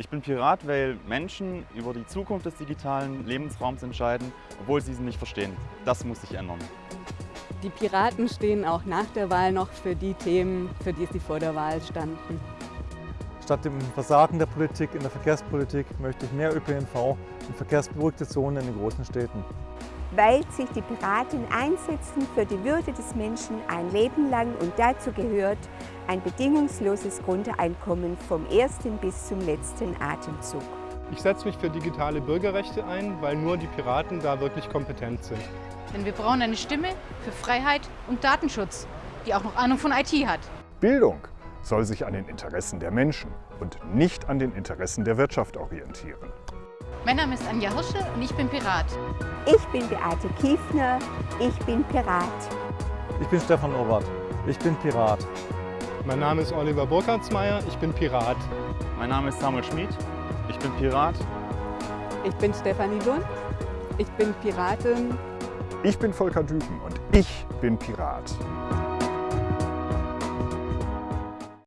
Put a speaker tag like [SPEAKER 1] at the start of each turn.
[SPEAKER 1] Ich bin Pirat, weil Menschen über die Zukunft des digitalen Lebensraums entscheiden, obwohl sie sie nicht verstehen. Das muss sich ändern.
[SPEAKER 2] Die Piraten stehen auch nach der Wahl noch für die Themen, für die sie vor der Wahl standen.
[SPEAKER 3] Statt dem Versagen der Politik in der Verkehrspolitik möchte ich mehr ÖPNV und verkehrsberuhigte Zonen in den großen Städten.
[SPEAKER 4] Weil sich die Piraten einsetzen für die Würde des Menschen ein Leben lang und dazu gehört ein bedingungsloses Grundeinkommen vom ersten bis zum letzten Atemzug.
[SPEAKER 5] Ich setze mich für digitale Bürgerrechte ein, weil nur die Piraten da wirklich kompetent sind.
[SPEAKER 6] Denn wir brauchen eine Stimme für Freiheit und Datenschutz, die auch noch Ahnung von IT hat.
[SPEAKER 7] Bildung soll sich an den Interessen der Menschen und nicht an den Interessen der Wirtschaft orientieren.
[SPEAKER 6] Mein Name ist Anja Hirsche und ich bin Pirat.
[SPEAKER 4] Ich bin Beate Kiefner, ich bin Pirat.
[SPEAKER 3] Ich bin Stefan Obert, ich bin Pirat.
[SPEAKER 5] Mein Name ist Oliver Burkhardsmeier, ich bin Pirat.
[SPEAKER 1] Mein Name ist Samuel Schmid, ich bin Pirat.
[SPEAKER 2] Ich bin Stefanie Lund, ich bin Piratin.
[SPEAKER 7] Ich bin Volker Düben und ich bin Pirat.